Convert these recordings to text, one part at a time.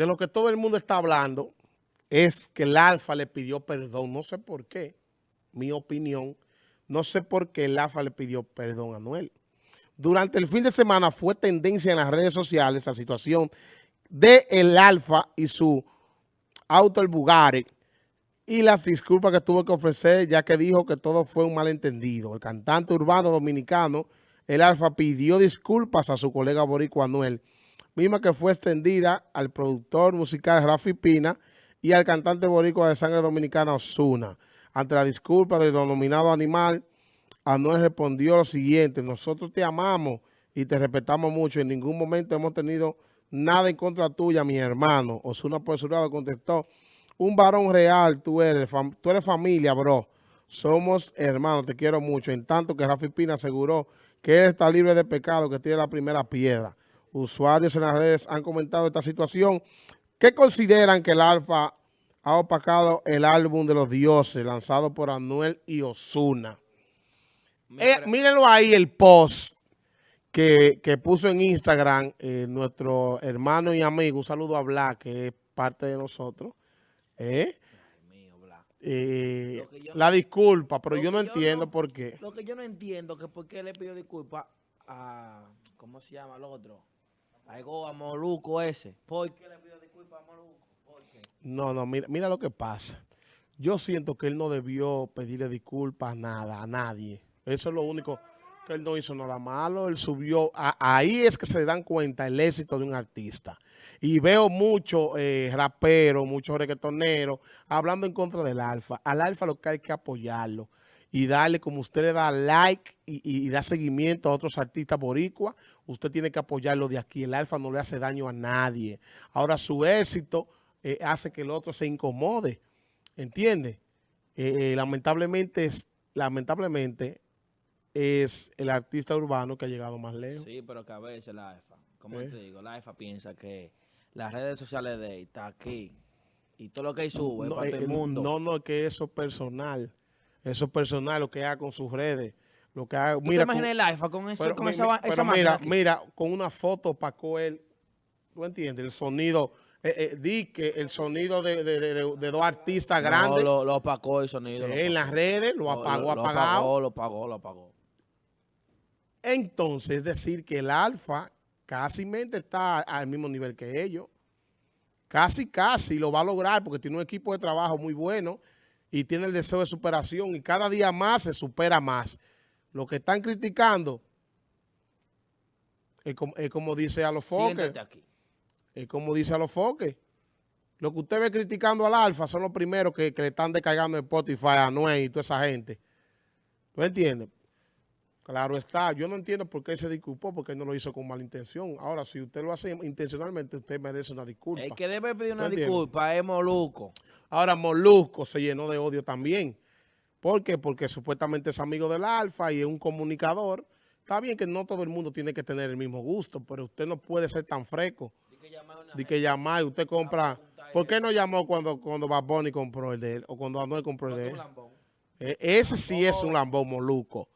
de lo que todo el mundo está hablando es que el Alfa le pidió perdón. No sé por qué, mi opinión, no sé por qué el Alfa le pidió perdón a Anuel. Durante el fin de semana fue tendencia en las redes sociales la situación de el Alfa y su auto el Bugatti y las disculpas que tuvo que ofrecer ya que dijo que todo fue un malentendido. El cantante urbano dominicano, el Alfa, pidió disculpas a su colega Boricua Anuel, misma que fue extendida al productor musical Rafi Pina y al cantante boricua de sangre dominicana Osuna. Ante la disculpa del denominado animal, Anuel respondió lo siguiente, nosotros te amamos y te respetamos mucho, en ningún momento hemos tenido nada en contra tuya, mi hermano. Osuna por su lado contestó, un varón real tú eres, tú eres familia, bro. Somos hermanos, te quiero mucho. En tanto que Rafi Pina aseguró que él está libre de pecado, que tiene la primera piedra. Usuarios en las redes han comentado esta situación. ¿Qué consideran que el Alfa ha opacado el álbum de los dioses lanzado por Anuel y Osuna? Eh, mírenlo ahí el post que, puso en Instagram eh, nuestro hermano y amigo, un saludo a Black, que es parte de nosotros. ¿Eh? Eh, la disculpa, pero yo no entiendo por qué. Lo que yo no entiendo que por qué le pidió disculpa a, ¿cómo se llama el otro? A Moluco ese. ¿Por qué le pidió disculpa a Moluco? ¿Por qué? No, no, mira, mira lo que pasa. Yo siento que él no debió pedirle disculpas a nada, a nadie. Eso es lo único que él no hizo nada malo. Él subió, ahí es que se dan cuenta el éxito de un artista. Y veo muchos eh, raperos, muchos reggaetoneros hablando en contra del Alfa. Al Alfa lo que hay que apoyarlo y darle, como usted le da like y, da seguimiento a otros artistas boricuas, usted tiene que apoyarlo de aquí. El Alfa no le hace daño a nadie. Ahora su éxito eh, hace que el otro se incomode. ¿Entiende? Eh, lamentablemente, es, lamentablemente es el artista urbano que ha llegado más lejos. Sí, pero que a veces la AFA, como te digo, la AFA piensa que las redes sociales de él está aquí y todo lo que él sube no, para el eh, mundo. No, no, que eso es personal. Eso es personal, lo que haga con sus redes. Lo que haga, mira, te imaginas el iPhone con, eso, con esa, esa mira, mira, con una foto para él, ¿tú entiendes? El sonido, eh, eh, di que el sonido de, de, de, dos artistas grandes. No, lo, apagó el sonido. en las redes, lo apagó, lo, apagado. Lo apagó, lo apagó, Entonces, es decir, que el alfa casi mente está al mismo nivel que ellos. Casi, casi lo va a lograr porque tiene un equipo de trabajo muy bueno y tiene el deseo de superación y cada día más se supera más. Lo que están criticando es como, dice a los foques. Es como dice a los foques. Lo que usted ve criticando al Alfa son los primeros que, le están descargando en Spotify a Noé y toda esa gente. ¿Tú entiendes? Claro está, yo no entiendo por qué se disculpó, porque él no lo hizo con mala intención. Ahora, si usted lo hace intencionalmente, usted merece una disculpa. El que debe pedir una disculpa es Molusco. Ahora, Molusco se llenó de odio también. ¿Por qué? Porque supuestamente es amigo del Alfa y es un comunicador. Está bien que no todo el mundo tiene que tener el mismo gusto, pero usted no puede ser tan fresco. De que llamar, usted compra... ¿Por qué no llamó cuando, cuando Bad Bunny compró el de él? O cuando Anuel compró el de él. E, ese sí es un lambón, Molusco.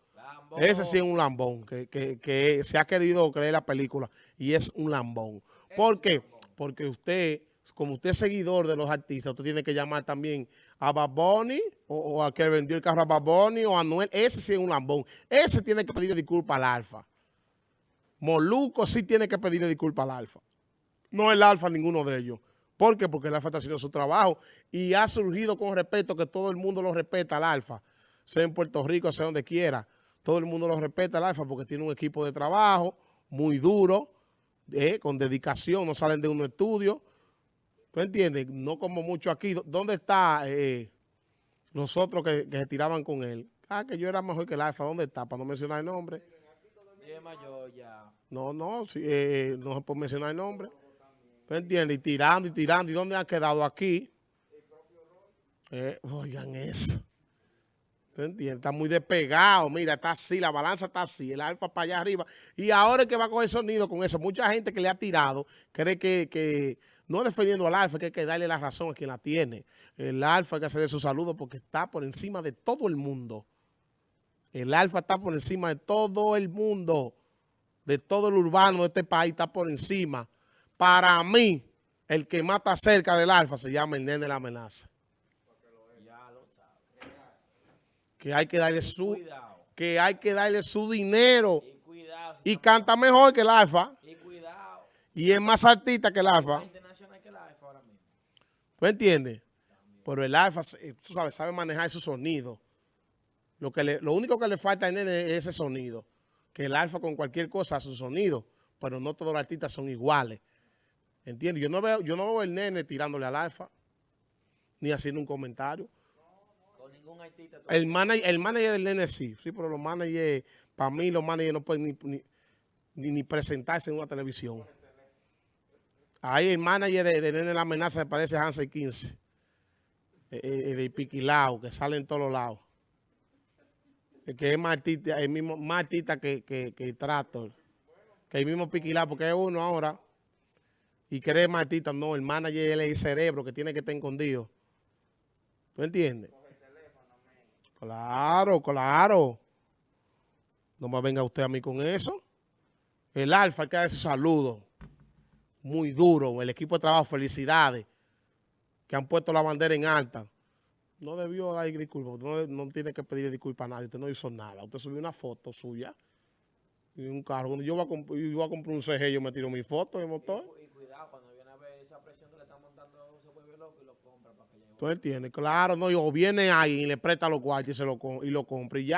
Ese sí es un lambón, que, se ha querido creer la película y es un lambón. ¿Por qué? Porque usted, como usted es seguidor de los artistas, usted tiene que llamar también a Baboni o, a que vendió el carro a Baboni o a Noel. Ese sí es un lambón. Ese tiene que pedirle disculpas al Alfa. Moluco sí tiene que pedirle disculpas al Alfa. No el Alfa ninguno de ellos. ¿Por qué? Porque el Alfa está haciendo su trabajo y ha surgido con respeto que todo el mundo lo respeta al Alfa, sea en Puerto Rico, sea donde quiera todo el mundo lo respeta al Alfa porque tiene un equipo de trabajo muy duro, eh, con dedicación, no salen de un estudio. ¿Tú entiendes? No como mucho aquí. ¿Dónde está eh, nosotros que, se tiraban con él? Ah, que yo era mejor que el Alfa. ¿Dónde está? Para no mencionar el nombre. No, no, sí, eh, no se puede mencionar el nombre. ¿Tú entiendes? Y tirando y tirando. ¿Y dónde ha quedado aquí? oigan eso. Está muy despegado, mira, está así, la balanza está así, el alfa para allá arriba. Y ahora es que va a coger sonido con eso. Mucha gente que le ha tirado cree que, no defendiendo al alfa, que hay que darle la razón a quien la tiene. El alfa hay que hacerle su saludo porque está por encima de todo el mundo. El alfa está por encima de todo el mundo, de todo el urbano de este país, está por encima. Para mí, el que mata cerca del alfa se llama el nene de la amenaza. Ya lo sabes. Que hay que darle su, que hay que darle su dinero. Y cuidado. Y canta mejor que el alfa. Y cuidado. Y es más artista que el alfa. ¿Tú entiendes? Pero el alfa, eh, tú sabes, sabe manejar su sonido. Lo, que le- lo único que le falta al nene es ese sonido. Que el alfa con cualquier cosa hace su sonido. Pero no todos los artistas son iguales. ¿Entiendes? Yo no veo, yo no veo el nene tirándole al alfa. Ni haciendo un comentario. Ningún artista. El manager, el manager del nene sí. Sí, pero los managers, para mí los managers no pueden ni, ni, presentarse en una televisión. Ahí el manager de, de Nene La Amenaza se parece Hansel 15. eh, eh, de Piquilao, que sale en todos los lados. El que es más artista, el mismo, más artista que, que, que el Tractor. Que el mismo Piquilao, porque es uno ahora. Y cree más artista, no, el manager él es el cerebro que tiene que estar escondido. ¿Tú entiendes? Claro, claro. No me venga usted a mí con eso. El Alfa, hay que dar ese saludo. Muy duro. El equipo de trabajo, felicidades. Que han puesto la bandera en alta. No debió dar disculpas. No, no tiene que pedir disculpas a nadie. Usted no hizo nada. Usted subió una foto suya. Y un carro. Cuando yo voy a, comp- yo voy a comprar un CG, yo me tiro mi foto de motor. Y cuidado, cuando viene a ver esa presión que le están montando, se vuelve loco y lo compra para que llegue. ¿Tú entiendes? Claro, no. O viene alguien y le presta los cuartos y, se lo, y lo compra y ya.